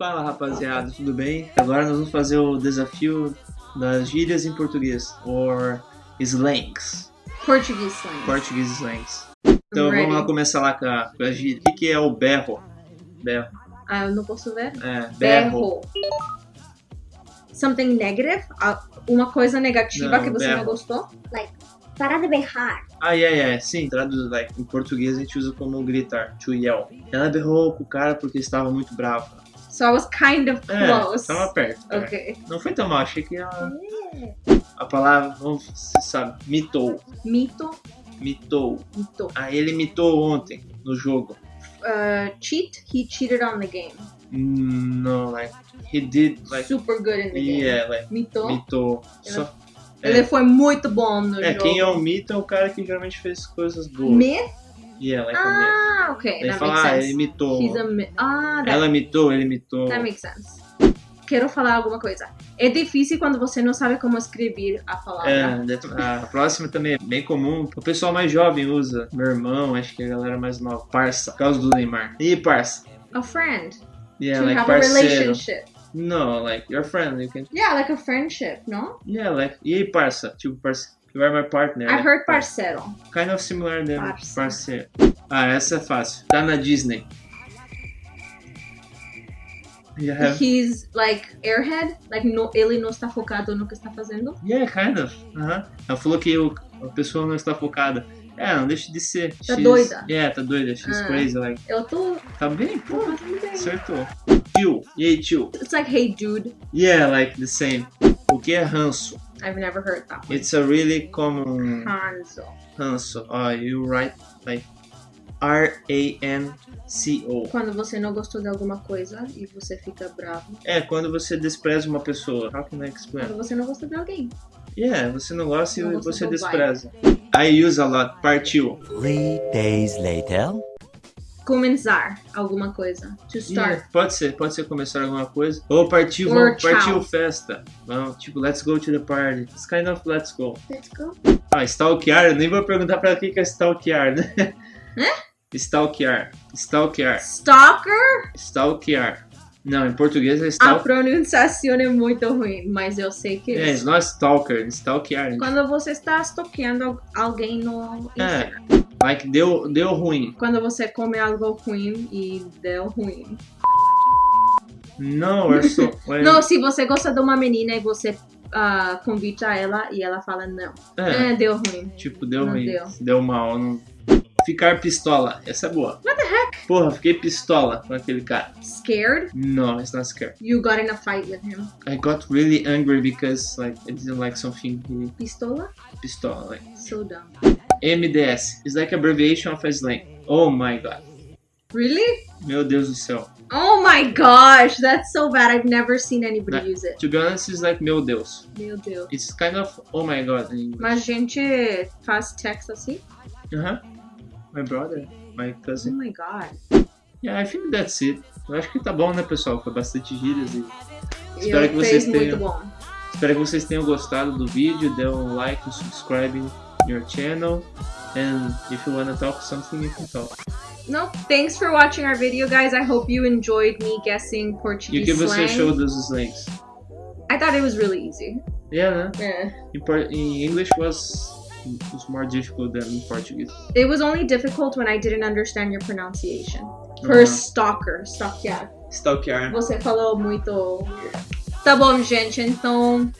Fala rapaziada, tudo bem? Agora nós vamos fazer o desafio das gírias em português, or slangs, Portuguese slang. português slangs. Então vamos lá começar lá com a, com a gíria. O que, é o berro? Berro. Ah, eu não posso ver. É, berro. Berro. Something negative? Ah, Uma coisa negativa Não, que você berro. não gostou? Parar de berrar. Ah, é, é, sim, traduz, like, em português a gente usa como gritar, to yell. Ela berrou com o cara porque estava muito brava. So I was kind of É, close. estava perto. é. Ok. Não foi tão mal, achei que ela... A palavra, vamos, você sabe, mitou, Mito. mitou. Mito. Ah, ele mitou ontem, no jogo. Uh, cheat. He cheated on the game. No, like, he did, like, Super good in the game. yeah, like, Mito. mitou. Ele- Só, Ele foi muito bom no é, jogo. quem é o mito é o cara que geralmente fez coisas boas. Myth? Yeah, like a myth. Ah, ok. That fala, ah, ele mitou. He's a myth. Ah, Ela mitou, ele mitou. that makes sense. Quero falar alguma coisa. É difícil quando você não sabe como escrever a palavra. É, a próxima também é bem comum. O pessoal mais jovem usa. Meu irmão, acho que a galera mais nova. Parça, por causa do Neymar. E parça? A friend. Yeah, to like have a parceiro. relationship. No, like your friend. You can. Yeah, like a friendship, no? Yeah, like. E aí, parça? Tipo, parça. You are my partner. I've like, heard parceiro. Kind of similar Parça. parceiro. Ah, essa é fácil. Tá na Disney. You have... He's like airhead, like no, ele não está focado no que está fazendo. Yeah, kind of. Aham. Ela falou que o, a pessoa não está focada. É, não deixa de ser. Tá She's- doida. Yeah, tá doida. She's Ah. crazy, like. Eu tô, Tá bem, pô. fazendo bem. Acertou. Tio. E aí, tio? It's like, hey dude, Yeah, like the same. O que é ranço? I've never heard that one. It's a really common Hanzo. ranço. Oh, you write like R-A-N-C-O. Quando você não gostou de alguma coisa e você fica bravo. É, quando você despreza uma pessoa. How can I explain? Quando você não gosta de alguém. Yeah, você não gosta Não e você despreza. I use a lot. Partiu. Three days later. Começar alguma coisa. To start. Yeah, pode ser, pode ser começar alguma coisa. Ou partiu, vamos, partiu festa. Vamos, tipo, let's go to the party. It's kind of let's go. Let's go. Ah, stalkear, eu nem vou perguntar pra ela o que é stalkear, né? Stalkear. Stalkear. Stalker? Stalkear. Não, em português é A stalk. pronunciação é muito ruim, mas eu sei que É, it's not stalker, stalkear. Quando você está stalkeando al- alguém no É. Instagram. Like, deu, deu ruim. Quando você come algo ruim e deu ruim. Não, eu sou. when- Não, se você gosta de uma menina e você ah, convida ela e ela fala não. É, É, deu ruim. tipo, deu não ruim. deu. Deu mal. Não... Ficar pistola. Essa é boa. What the heck? Porra, fiquei pistola com aquele cara. Scared? No, it's not scared. You got in a fight with him. I got really angry because like I didn't like something Pistola? pistola like So dumb. MDS is like abbreviation of a slang. Oh my god. Really? Meu Deus do céu. Oh my gosh, that's so bad. I've never seen anybody Né? use it. To be honest, it's like meu Deus. Meu Deus. It's kind of oh my god in English. Mas a gente faz text assim? Uh-huh. My brother, my Oh cousin. my god. Yeah, I think that's it. Eu acho que tá bom, né, pessoal? Foi bastante gírias e Espero Eu que vocês tenham- espero que vocês tenham gostado do vídeo. Dê um like, um subscribe your channel. And if you wanna talk something, you can talk. No, thanks for watching our video, guys. I hope you enjoyed me guessing You Portuguese give us a slang. show dos slangs. I thought it was really easy. Yeah. Yeah. In, por- in English was was more difficult than in Portuguese. It was only difficult when I didn't understand your pronunciation. For Uhum. stalker, stalkear. Stalkear. Você falou muito. Tá bom, gente. Então,